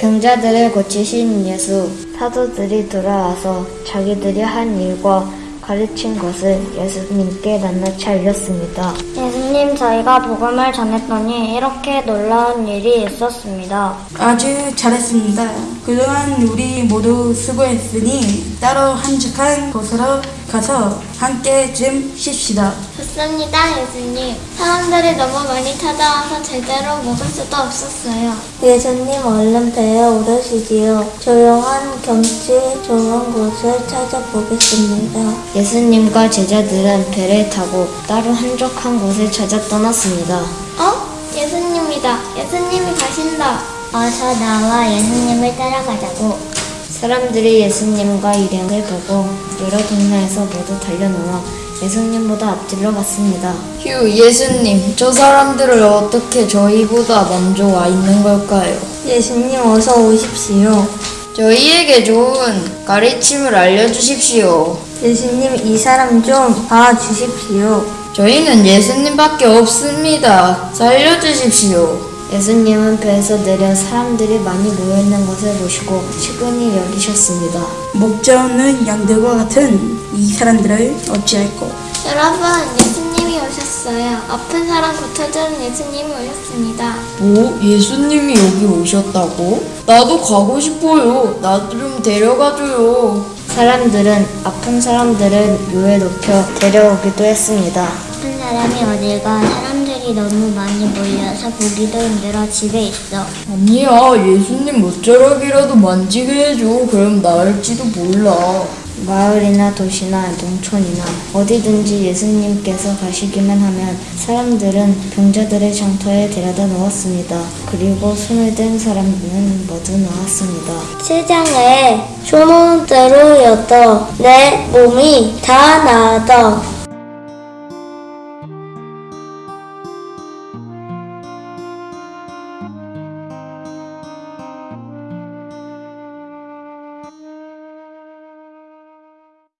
병자들을 고치신 예수. 사도들이 돌아와서 자기들이 한 일과 가르친 것을 예수님께 낱낱이 알렸습니다. 예수 님 저희가 복음을 전했더니 이렇게 놀라운 일이 있었습니다. 아주 잘했습니다. 그동안 우리 모두 수고했으니 따로 한적한 곳으로 가서 함께 좀 쉽시다. 좋습니다, 예수님. 사람들이 너무 많이 찾아와서 제대로 먹을 수도 없었어요. 예수님 얼른 배에 오르시지요. 조용한 경치 좋은 곳을 찾아보겠습니다. 예수님과 제자들은 배를 타고 따로 한적한 곳을 찾아 떠났습니다. 어? 예수님이다. 예수님이 가신다. 어서 나와 예수님을 따라가자고. 사람들이 예수님과 일행을 보고 여러 동네에서 모두 달려나와 예수님보다 앞질러 갔습니다. 휴, 예수님, 저 사람들을 어떻게 저희보다 먼저 와 있는 걸까요? 예수님 어서 오십시오. 저희에게 좋은 가르침을 알려주십시오. 예수님 이 사람 좀 봐주십시오. 저희는 예수님밖에 없습니다. 살려주십시오. 예수님은 배에서 내려 사람들이 많이 모여있는 것을 보시고 측은히 여기셨습니다. 목자는 양들과 같은 이 사람들을 어찌할꼬? 여러분, 예수님이 오셨어요. 아픈 사람 고쳐주는 예수님이 오셨습니다. 뭐? 예수님이 여기 오셨다고? 나도 가고 싶어요. 나 좀 데려가줘요. 사람들은 아픈 사람들을 묘에 높여 데려오기도 했습니다. 한 사람이 어딜 가 사람들이 너무 많이 몰려서 보기도 힘들어 집에 있어. 아니야, 예수님 모자락이라도 만지게 해줘. 그럼 나을지도 몰라. 마을이나 도시나 농촌이나 어디든지 예수님께서 가시기만 하면 사람들은 병자들의 장터에 데려다 놓았습니다. 그리고 손을 댄 사람들은 모두 나왔습니다. 세상에 소 문대로여도 내 몸이 다 나아도